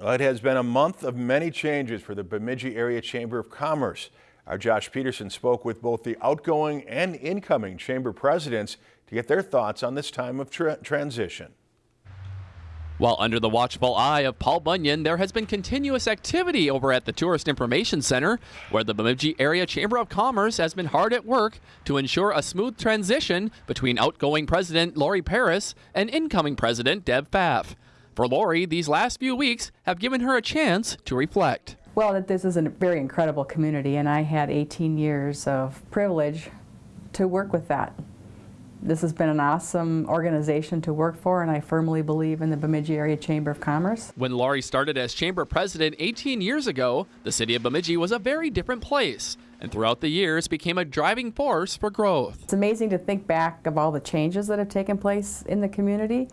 Well, it has been a month of many changes for the Bemidji Area Chamber of Commerce. Our Josh Peterson spoke with both the outgoing and incoming chamber presidents to get their thoughts on this time of tra transition. While under the watchful eye of Paul Bunyan, there has been continuous activity over at the Tourist Information Center, where the Bemidji Area Chamber of Commerce has been hard at work to ensure a smooth transition between outgoing President Lori Paris and incoming President Deb Pfaff. For Lori, these last few weeks have given her a chance to reflect. Well, this is a very incredible community, and I had 18 years of privilege to work with that. This has been an awesome organization to work for, and I firmly believe in the Bemidji Area Chamber of Commerce. When Lori started as chamber president 18 years ago, the city of Bemidji was a very different place, and throughout the years became a driving force for growth. It's amazing to think back of all the changes that have taken place in the community.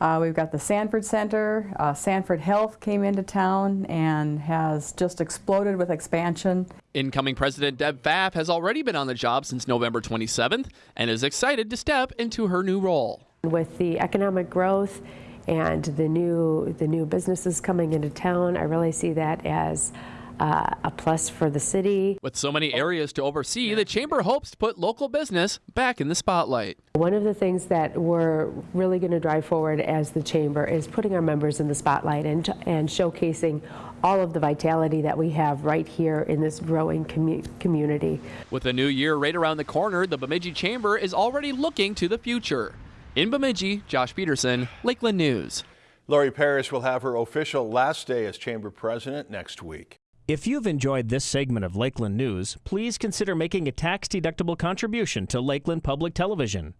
Uh, we've got the Sanford Center. Uh, Sanford Health came into town and has just exploded with expansion. Incoming President Deb Pfaff has already been on the job since November 27th and is excited to step into her new role. With the economic growth and the new the new businesses coming into town, I really see that as uh, a plus for the city. With so many areas to oversee, the Chamber hopes to put local business back in the spotlight. One of the things that we're really going to drive forward as the Chamber is putting our members in the spotlight and, and showcasing all of the vitality that we have right here in this growing commu community. With the new year right around the corner, the Bemidji Chamber is already looking to the future. In Bemidji, Josh Peterson, Lakeland News. Lori Paris will have her official last day as chamber president next week. If you've enjoyed this segment of Lakeland News, please consider making a tax-deductible contribution to Lakeland Public Television.